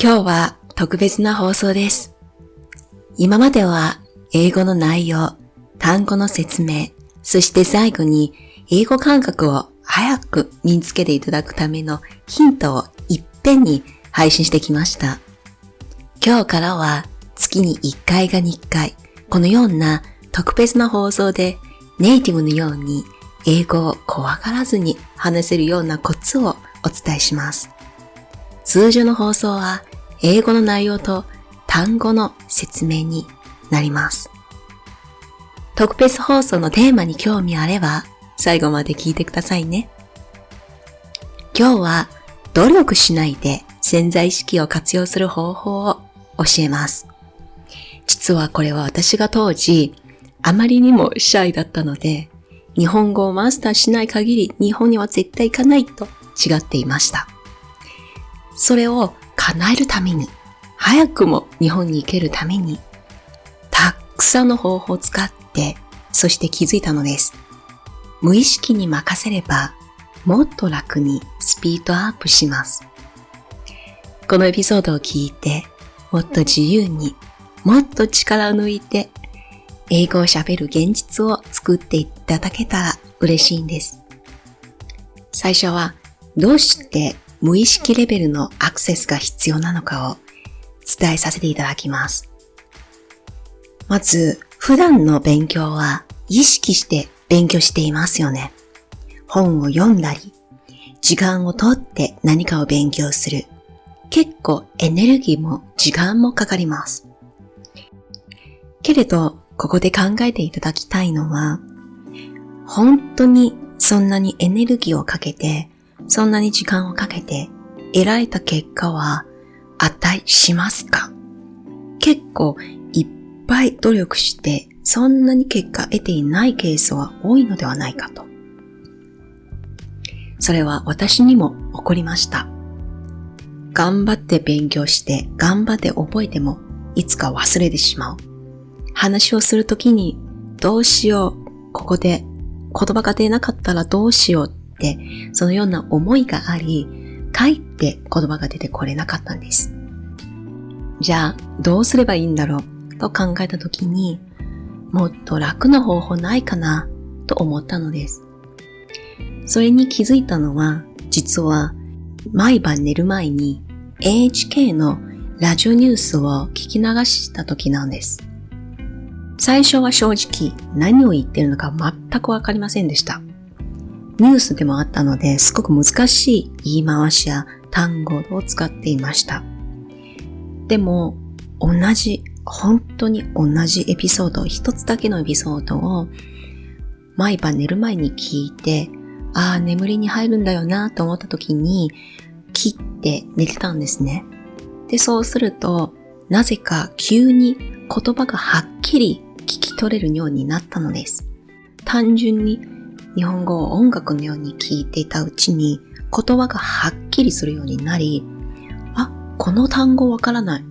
今日は特別な放送です。今までは英語の内容、単語の説明、そして最後に英語感覚を早く身につけていただくためのヒントをいっぺんに配信してきました。今日からは月に1回が2回、このような特別な放送でネイティブのように英語を怖がらずに話せるようなコツをお伝えします。通常の放送は英語の内容と単語の説明になります。特別放送のテーマに興味あれば最後まで聞いてくださいね。今日は努力しないで潜在意識を活用する方法を教えます。実はこれは私が当時あまりにもシャイだったので日本語をマスターしない限り日本には絶対行かないと違っていました。それを叶えるために、早くも日本に行けるために、たくさんの方法を使って、そして気づいたのです。無意識に任せれば、もっと楽にスピードアップします。このエピソードを聞いて、もっと自由に、もっと力を抜いて、英語を喋る現実を作っていただけたら嬉しいんです。最初は、どうして無意識レベルのアクセスが必要なのかを伝えさせていただきます。まず、普段の勉強は意識して勉強していますよね。本を読んだり、時間をとって何かを勉強する。結構エネルギーも時間もかかります。けれど、ここで考えていただきたいのは、本当にそんなにエネルギーをかけて、そんなに時間をかけて得られた結果は値しますか？結構いっぱい努力してそんなに結果得ていないケースは多いのではないかと。それは私にも起こりました。頑張って勉強して頑張って覚えてもいつか忘れてしまう。話をするときにどうしよう、ここで言葉が出なかったらどうしよう、そのような思いがあり、かえって言葉が出てこれなかったんです。じゃあ、どうすればいいんだろう？と考えたときに、もっと楽な方法ないかな？と思ったのです。それに気づいたのは、実は毎晩寝る前に NHK のラジオニュースを聞き流した時なんです。最初は正直何を言ってるのか全くわかりませんでした。ニュースでもあったので、すごく難しい言い回しや単語を使っていました。でも、同じ、本当に同じエピソード、一つだけのエピソードを毎晩寝る前に聞いて、ああ、眠りに入るんだよなと思った時に、切って寝てたんですね。で、そうすると、なぜか急に言葉がはっきり聞き取れるようになったのです。単純に日本語を音楽のように聞いていたうちに言葉がはっきりするようになり、あ、この単語わからない。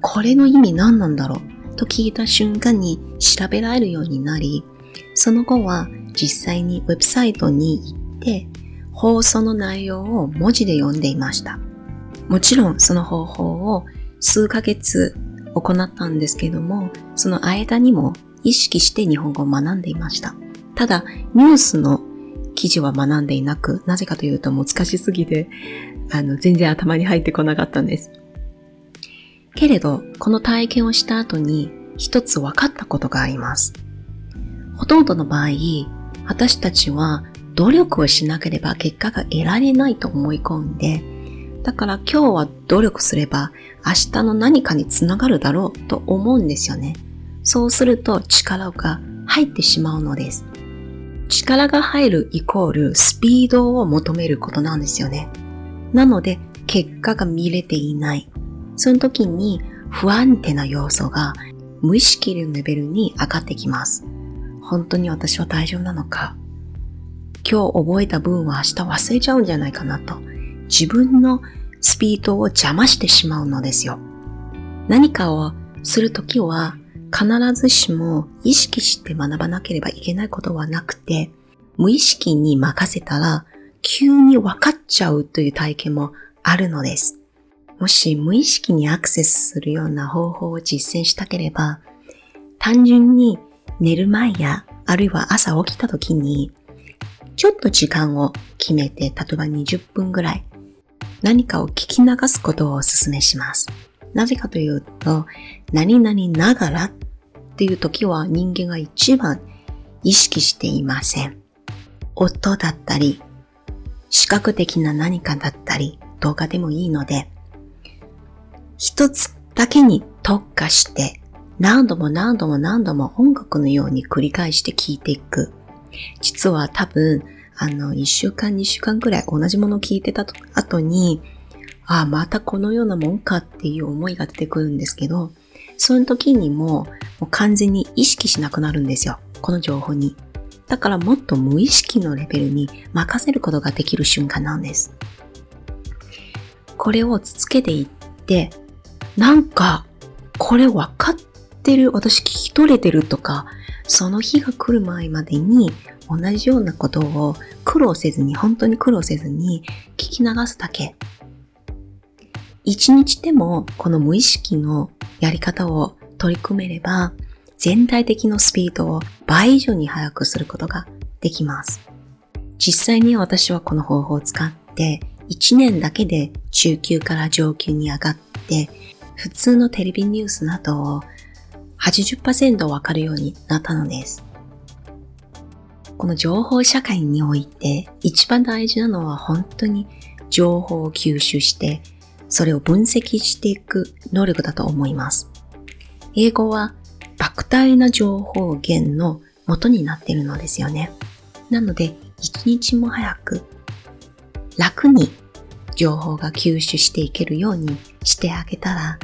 これの意味何なんだろうと聞いた瞬間に調べられるようになり、その後は実際にウェブサイトに行って放送の内容を文字で読んでいました。もちろんその方法を数ヶ月行ったんですけども、その間にも意識して日本語を学んでいました。ただ、ニュースの記事は学んでいなく、なぜかというと難しすぎて、あの、全然頭に入ってこなかったんです。けれど、この体験をした後に一つ分かったことがあります。ほとんどの場合、私たちは努力をしなければ結果が得られないと思い込んで、だから今日は努力すれば明日の何かにつながるだろうと思うんですよね。そうすると力が入ってしまうのです。力が入るイコールスピードを求めることなんですよね。なので結果が見れていない。その時に不安定な要素が無意識のレベルに上がってきます。本当に私は大丈夫なのか今日覚えた分は明日忘れちゃうんじゃないかなと自分のスピードを邪魔してしまうのですよ。何かをするときは必ずしも意識して学ばなければいけないことはなくて、無意識に任せたら急に分かっちゃうという体験もあるのです。もし無意識にアクセスするような方法を実践したければ、単純に寝る前や、あるいは朝起きた時に、ちょっと時間を決めて、例えば20分ぐらい、何かを聞き流すことをお勧めします。なぜかというと、何々ながらっていう時は人間が一番意識していません。音だったり、視覚的な何かだったり、動画でもいいので、一つだけに特化して何度も何度も何度も音楽のように繰り返して聴いていく。実は多分、あの、一週間、二週間くらい同じものを聴いてた後に、ああ、またこのようなもんかっていう思いが出てくるんですけど、その時にももう完全に意識しなくなるんですよ。この情報に。だからもっと無意識のレベルに任せることができる瞬間なんです。これを続けていって、なんか、これ分かってる、私聞き取れてるとか、その日が来る前までに同じようなことを苦労せずに、本当に苦労せずに聞き流すだけ。一日でもこの無意識のやり方を取り組めれば、全体的なスピードを倍以上に速くすることができます。実際に私はこの方法を使って1年だけで中級から上級に上がって普通のテレビニュースなどを80%わかるようになったのです。この情報社会において一番大事なのは本当に情報を吸収してそれを分析していく能力だと思います。英語は莫大な情報源の元になっているのですよね。なので一日も早く楽に情報が吸収していけるようにしてあげたら、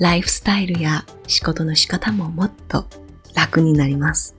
ライフスタイルや仕事の仕方ももっと楽になります。